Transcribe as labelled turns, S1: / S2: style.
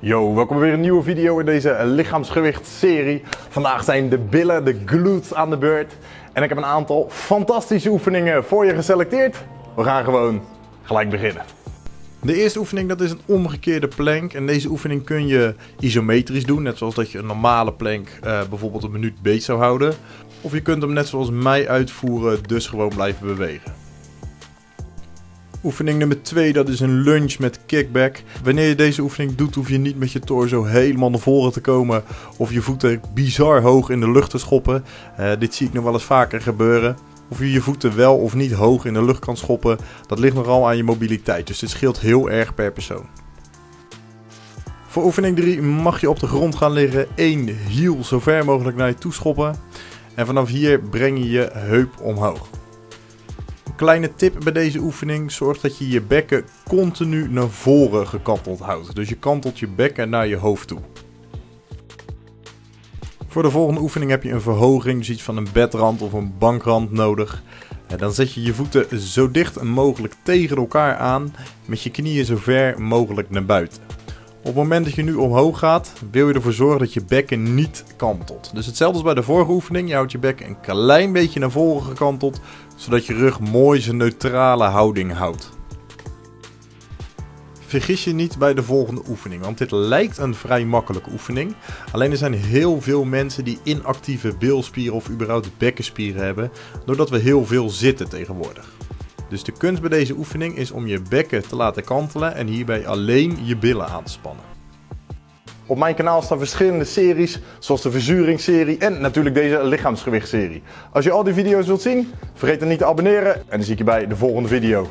S1: Yo, welkom bij weer een nieuwe video in deze lichaamsgewicht-serie. Vandaag zijn de billen, de glutes aan de beurt. En ik heb een aantal fantastische oefeningen voor je geselecteerd. We gaan gewoon gelijk beginnen. De eerste oefening dat is een omgekeerde plank. En deze oefening kun je isometrisch doen. Net zoals dat je een normale plank uh, bijvoorbeeld een minuut beet zou houden. Of je kunt hem net zoals mij uitvoeren, dus gewoon blijven bewegen. Oefening nummer 2, dat is een lunge met kickback. Wanneer je deze oefening doet, hoef je niet met je torso helemaal naar voren te komen. Of je voeten bizar hoog in de lucht te schoppen. Uh, dit zie ik nog wel eens vaker gebeuren. Of je je voeten wel of niet hoog in de lucht kan schoppen, dat ligt nogal aan je mobiliteit. Dus dit scheelt heel erg per persoon. Voor oefening 3 mag je op de grond gaan liggen. 1 hiel zo ver mogelijk naar je toe schoppen. En vanaf hier breng je je heup omhoog. Kleine tip bij deze oefening: zorg dat je je bekken continu naar voren gekanteld houdt. Dus je kantelt je bekken naar je hoofd toe. Voor de volgende oefening heb je een verhoging, dus iets van een bedrand of een bankrand nodig. En dan zet je je voeten zo dicht mogelijk tegen elkaar aan, met je knieën zo ver mogelijk naar buiten. Op het moment dat je nu omhoog gaat, wil je ervoor zorgen dat je bekken niet kantelt. Dus hetzelfde als bij de vorige oefening, je houdt je bekken een klein beetje naar voren gekanteld, zodat je rug mooi zijn neutrale houding houdt. Vergis je niet bij de volgende oefening, want dit lijkt een vrij makkelijke oefening. Alleen er zijn heel veel mensen die inactieve bilspieren of überhaupt bekkenspieren hebben, doordat we heel veel zitten tegenwoordig. Dus de kunst bij deze oefening is om je bekken te laten kantelen en hierbij alleen je billen aan te spannen. Op mijn kanaal staan verschillende series, zoals de verzuringsserie en natuurlijk deze lichaamsgewichtserie. Als je al die video's wilt zien, vergeet dan niet te abonneren en dan zie ik je bij de volgende video.